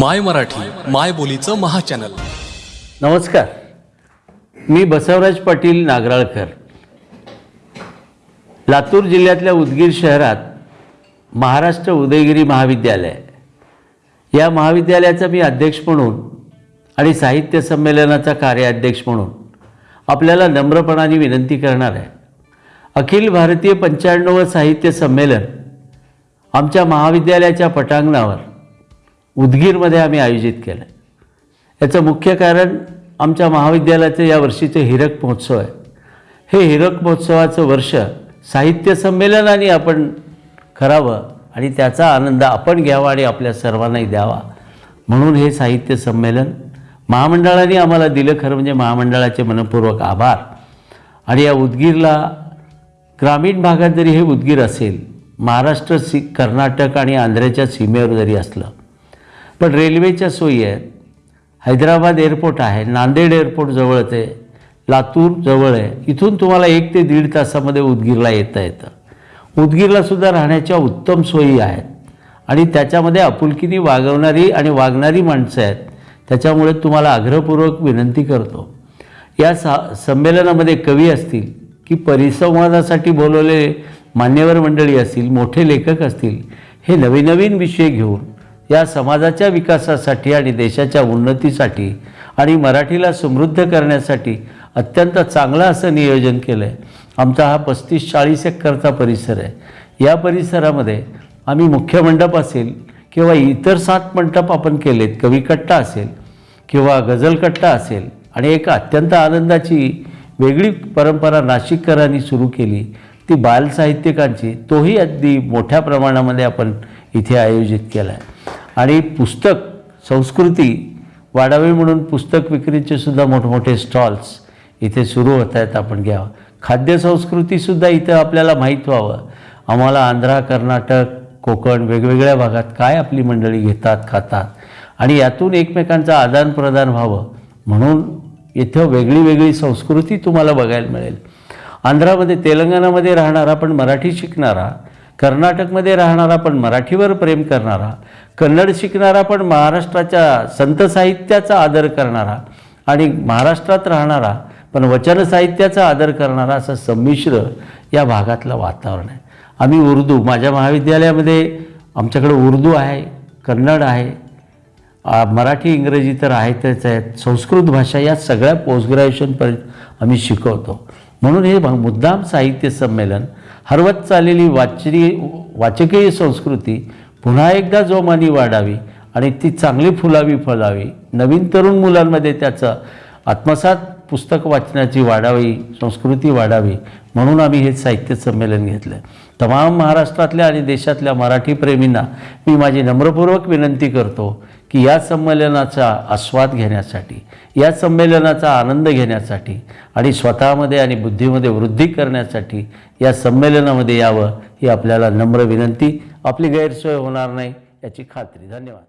माय मराठी माय बोलीचं महाचॅनल. नमस्कार. मी बसवराज पाटील नागराळकर. लातूर जिल्ह्यातल्या उदगीर शहरात महाराष्ट्र उदयगिरी महाविद्यालय. या महाविद्यालयाचा मी अध्यक्ष म्हणून आणि साहित्य संमेलनाचा कार्याध्यक्ष म्हणून आपल्याला नम्रपणाने विनंती करणार आहे. अखिल भारतीय पंच्याण्णव साहित्य संमेलन आमच्या महाविद्यालयाच्या पटांगणावर उदगीरमध्ये आम्ही आयोजित केलं याचं मुख्य कारण आमच्या महाविद्यालयाचं या वर्षीचं हिरक महोत्सव आहे. हे हिरक महोत्सवाचं वर्ष साहित्य संमेलनाने आपण करावं आणि त्याचा आनंद आपण घ्यावा आणि आपल्या सर्वांनाही द्यावा. म्हणून हे साहित्य संमेलन महामंडळाने आम्हाला दिलं खरं म्हणजे महामंडळाचे मनपूर्वक आभार. आणि या उदगीरला ग्रामीण भागात जरी हे उदगीर असेल महाराष्ट्र सी कर्नाटक आणि आंध्राच्या सीमेवर जरी असलं पण रेल्वेच्या सोयी आहेत. हैदराबाद एअरपोर्ट आहे नांदेड एअरपोर्ट जवळच आहे लातूर जवळ आहे. इथून तुम्हाला एक ते दीड तासामध्ये उदगीरला येता येतं. उदगीरलासुद्धा राहण्याच्या उत्तम सोयी आहेत. आणि त्याच्यामध्ये आपुलकीने वागवणारी आणि वागणारी माणसं आहेत. त्याच्यामुळे तुम्हाला आग्रहपूर्वक विनंती करतो. या सा संमेलनामध्ये कवी असतील की परिसंवादासाठी बोलवलेले मान्यवर मंडळी असतील मोठे लेखक असतील हे नवीन नवीन विषय घेऊन या समाजाच्या विकासासाठी आणि देशाच्या उन्नतीसाठी आणि मराठीला समृद्ध करण्यासाठी अत्यंत चांगलं असं नियोजन केलं आहे आमचा हा पस्तीस चाळीस एकरचा परिसर आहे. या परिसरामध्ये आम्ही मुख्य मंडप असेल किंवा इतर सात मंडप आपण केलेत कविकट्टा असेल किंवा गझलकट्टा असेल आणि एक अत्यंत आनंदाची वेगळी परंपरा नाशिककरांनी सुरू केली. ती बालसाहित्यिकांची तोही अगदी मोठ्या प्रमाणामध्ये आपण इथे आयोजित केला आहे आणि पुस्तक संस्कृती वाढावी म्हणून पुस्तक विक्रीचे सुद्धा मोठमोठे स्टॉल्स इथे सुरू होत आहेत आपण घ्यावं. खाद्यसंस्कृतीसुद्धा इथं आपल्याला माहीत व्हावं. आम्हाला आंध्रा कर्नाटक कोकण वेगवेगळ्या भागात काय आपली मंडळी घेतात खातात? आणि यातून एकमेकांचं आदानप्रदान व्हावं. म्हणून इथं वेगळी वेगळी संस्कृती तुम्हाला बघायला मिळेल. आंध्रामध्ये तेलंगणामध्ये राहणारा पण मराठी शिकणारा कर्नाटकमध्ये राहणारा पण मराठीवर प्रेम करणारा कन्नड शिकणारा पण महाराष्ट्राच्या संत साहित्याचा आदर करणारा आणि महाराष्ट्रात राहणारा पण वचन साहित्याचा आदर करणारा असं संमिश्र या भागातलं वातावरण आहे. आम्ही उर्दू माझ्या महाविद्यालयामध्ये आमच्याकडे उर्दू आहे कन्नड आहे मराठी इंग्रजी तर आहेतच आहेत. संस्कृत भाषा या सगळ्या पोस्ट ग्रॅज्युएशनपर्यंत आम्ही शिकवतो. म्हणून हे मुद्दाम साहित्य संमेलन हरवत चाललेली वाचरी वाचकीय संस्कृती पुन्हा एकदा जोमानी वाढावी आणि ती चांगली फुलावी फळावी नवीन तरुण मुलांमध्ये त्याचं आत्मसात पुस्तक वाचनाची वाढावी संस्कृती वाढावी म्हणून आम्ही हे साहित्य संमेलन घेतलं. तमाम महाराष्ट्रातल्या आणि देशातल्या मराठी प्रेमींना मी माझी नम्रपूर्वक विनंती करतो की या संमेलनाचा आस्वाद घेण्यासाठी या संमेलनाचा आनंद घेण्यासाठी आणि स्वतःमध्ये आणि बुद्धीमध्ये वृद्धी करण्यासाठी या संमेलनामध्ये यावं ही आपल्याला नम्र विनंती. आपली गैरसोय होणार नाही याची खात्री. धन्यवाद.